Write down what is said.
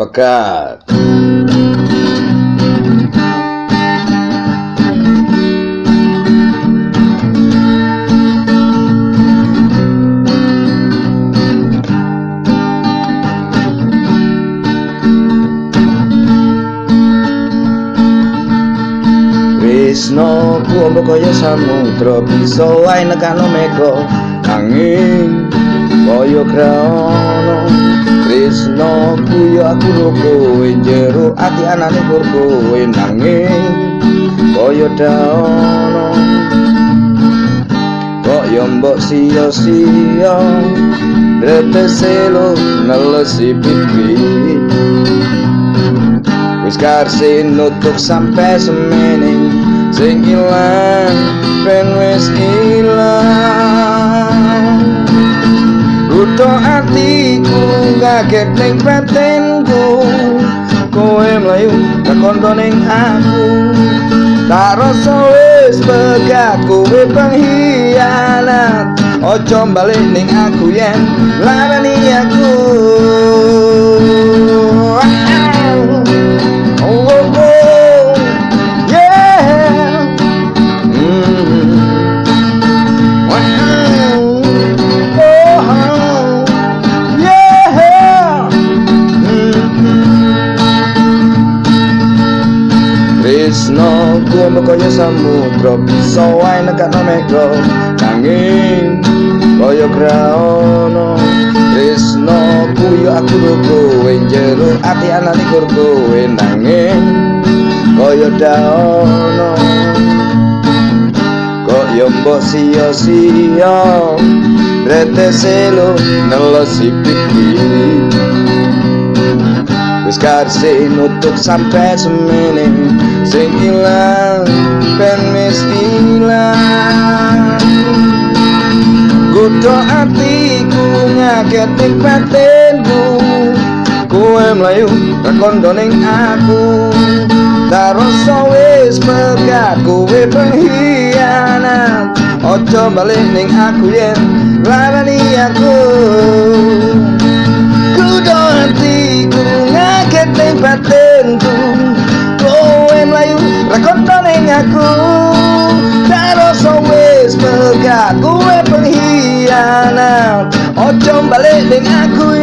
pekat. Krishna ku ombo kaya samudra bisa wae nekano mega. Angin kaya krana Krishna ku ya aku kowe jero ati anane kur kowe nanging kaya daono. Yo mbok sia-sia rete selo nelesi pipi. Wis karse nutuk sampe semene sing ilang ben wis ilang ngaget ning batinku. Kowe mlayu kakondo ning aku. Tak rasa wis pegat kowe pengkhianat. Ojo balik ning aku yen Krishna kuwi kaya samudra bisa wae nekakno mega. Nanging kaya graana Krishna kuwi aku kowe jero ati anane kur kowe nanging kaya daana kok yo mbok sia-sia rete selo nelosi pikir Wis karse nutuk sampe semene. Sing ilang ben wis ilang. Gudo atiku ngaget ning batinku. Kowe mlayu kakondo ning aku. Taroso wis pegat kowe pengkhianat. Ojo balik ning aku yen larani aku then I could